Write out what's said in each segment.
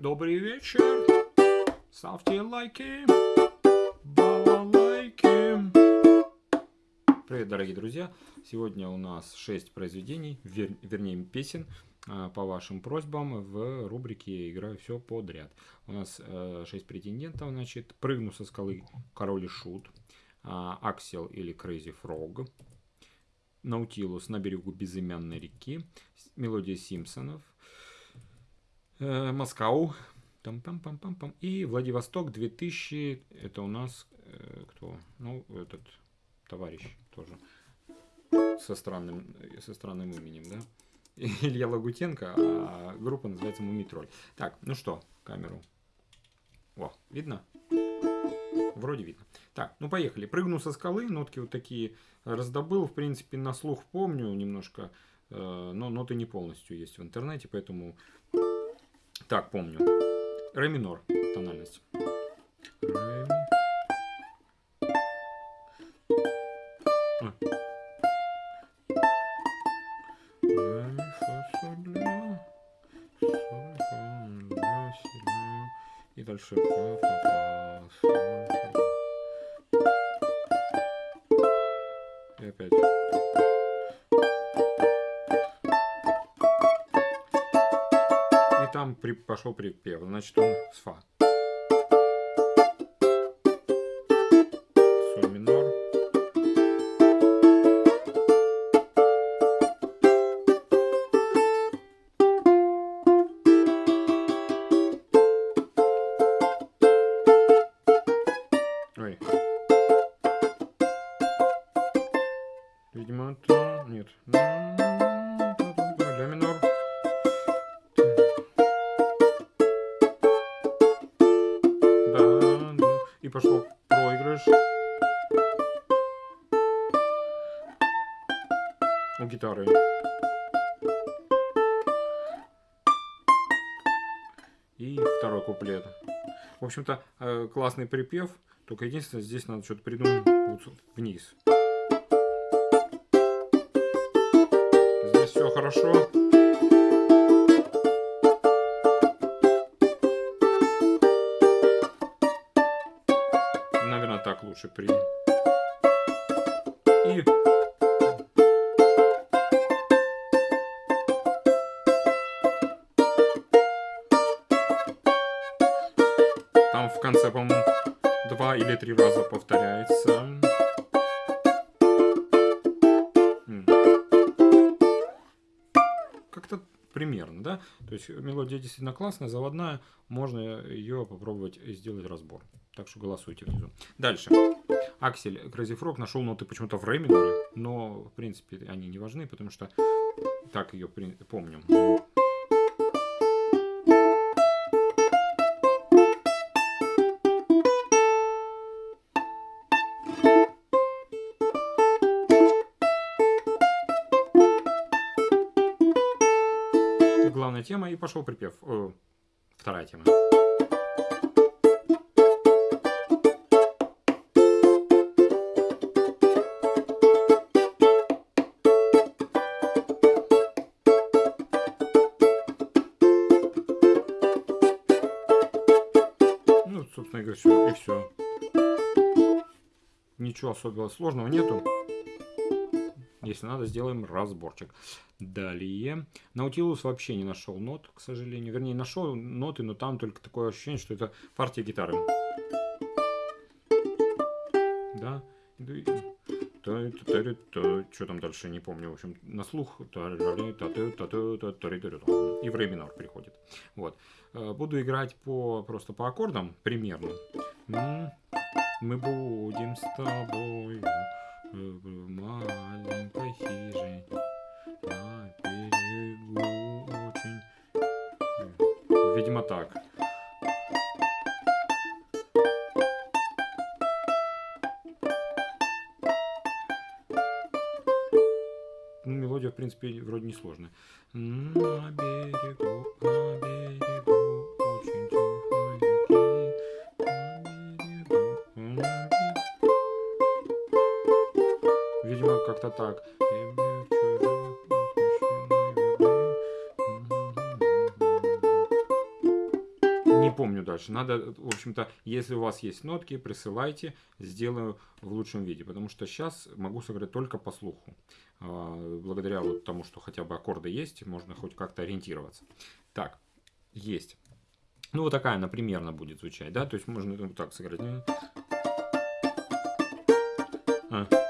Добрый вечер. Ставьте лайки. Балалайки. Привет, дорогие друзья. Сегодня у нас 6 произведений, вер, вернее песен, а, по вашим просьбам в рубрике «Играю все подряд». У нас 6 э, претендентов, значит, «Прыгну со скалы король и шут», а, «Аксел» или «Crazy Frog», «Наутилус на берегу безымянной реки», «Мелодия Симпсонов», э, «Москау», там пам пам пам и Владивосток 2000, это у нас э, кто? Ну, этот товарищ тоже со странным, со странным именем, да? Илья Лагутенко, а группа называется Мумитроль. Так, ну что, камеру. О, видно? Вроде видно. Так, ну поехали. Прыгну со скалы, нотки вот такие раздобыл, в принципе, на слух помню немножко, э, но ноты не полностью есть в интернете, поэтому так помню. Ре минор, тональность. Ре при, пошел припев. Значит, он с фа. Пошло проигрыш. У гитары. И второй куплет. В общем-то, э, классный припев. Только единственное, здесь надо что-то придумать вот вниз. все хорошо. Лучше при... И... Там в конце, по-моему, два или три раза повторяется. примерно, да. То есть мелодия действительно классная, заводная, можно ее попробовать сделать разбор. Так что голосуйте внизу. Дальше. Аксель Crazy Frog нашел ноты почему-то в ре миноре, но в принципе они не важны, потому что так ее помним. главная тема, и пошел припев. О, вторая тема. Все, и все. Ничего особенно сложного нету. Если надо, сделаем разборчик. Далее. Наутилус вообще не нашел нот, к сожалению. Вернее, нашел ноты, но там только такое ощущение, что это партия гитары. Да. Что там дальше, не помню. В общем, на слух. И в ре минор приходит. Вот. Буду играть по, просто по аккордам, примерно. Мы будем с тобой в маленькой хижине на берегу очень... Видимо так. Мелодия, в принципе, вроде не. На берегу, на берегу не помню дальше. Надо, в общем-то, если у вас есть нотки, присылайте, сделаю в лучшем виде. Потому что сейчас могу сыграть только по слуху. А, благодаря вот тому, что хотя бы аккорды есть, можно хоть как-то ориентироваться. Так, есть. Ну, вот такая она примерно будет звучать, да? То есть можно вот так сыграть. А.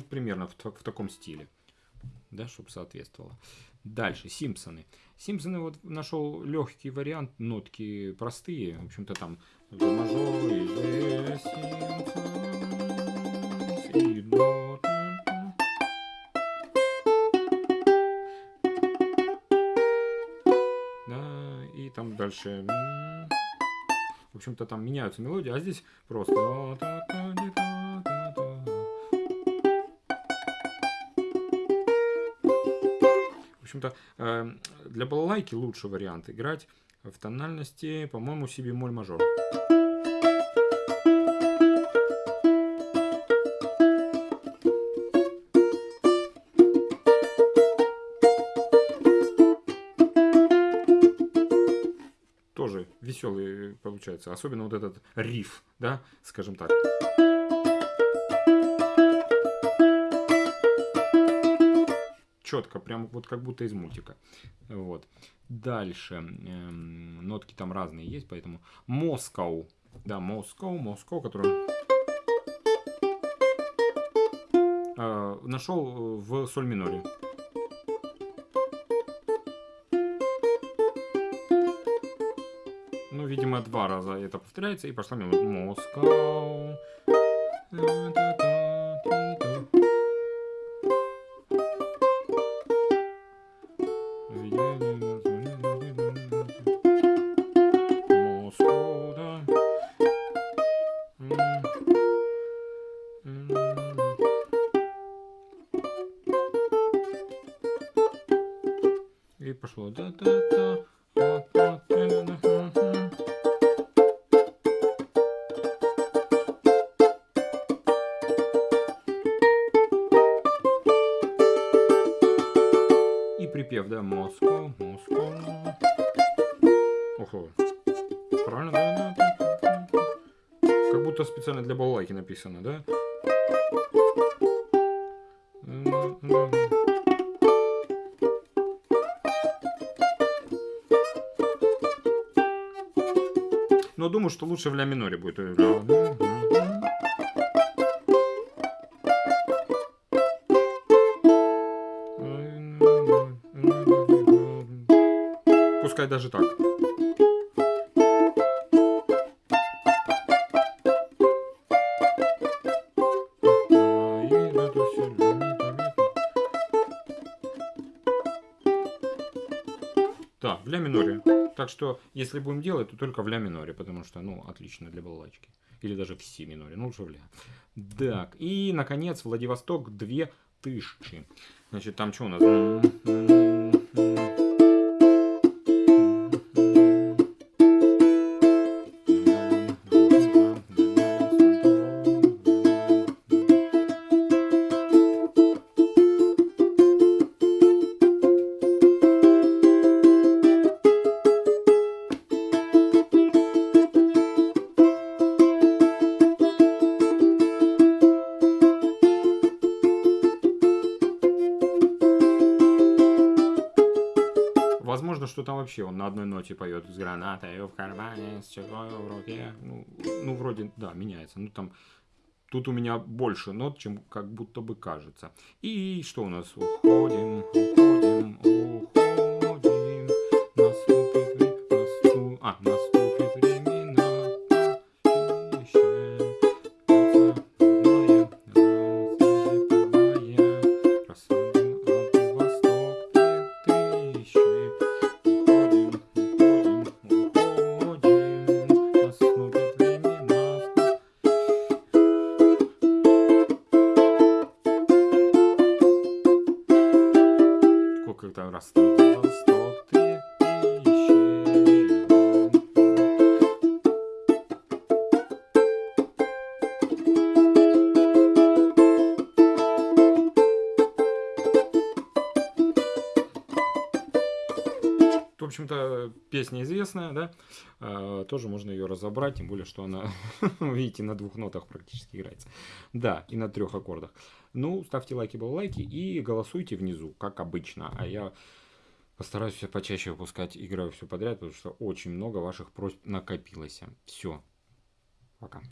Ну, примерно в, в таком стиле да, чтобы соответствовало. Дальше, Симпсоны. Симпсоны вот нашел легкий вариант, нотки простые, в общем-то там до мажор и и там дальше. В общем-то там меняются мелодии, а здесь просто. Общем-то, эм, для балалайки лучший вариант играть в тональности, по-моему, си бемоль мажор. Тоже веселый получается, особенно вот этот риф, да, скажем так. Четко, прям вот как будто из мультика. Вот. Дальше. Эм, нотки там разные есть, поэтому Москоу. Да, Москоу, Москоу, который э, нашел в соль миноре. Ну, видимо, два раза это повторяется, и пошла мелодия. Москоу. Пошло И припев, да, Москва, Москва. Ого. Правильно, да, да. Как будто специально для балалайки написано, да? Но думаю, что лучше в ля миноре будет. Пускай даже так. Да, в ля миноре. Так что, если будем делать, то только в ля миноре, потому что, ну, отлично для балалайки. Или даже в си миноре, ну лучше в ля. Так, и, наконец, Владивосток две тысячи. Значит, там что у нас? Что там вообще он на одной ноте поет с гранатой в кармане, с чего в руке. Ну, ну, вроде, да, меняется. Ну, там, тут у меня больше нот, чем как будто бы кажется. И что у нас? Уходим, уходим, уходим. как там раз. В общем-то, песня известная, да, а, тоже можно ее разобрать, тем более, что она, видите, на двух нотах практически играется. Да, и на трех аккордах. Ну, ставьте лайки, балалайки и голосуйте внизу, как обычно. А я постараюсь все почаще выпускать, играю все подряд, потому что очень много ваших просьб накопилось. Все. Пока.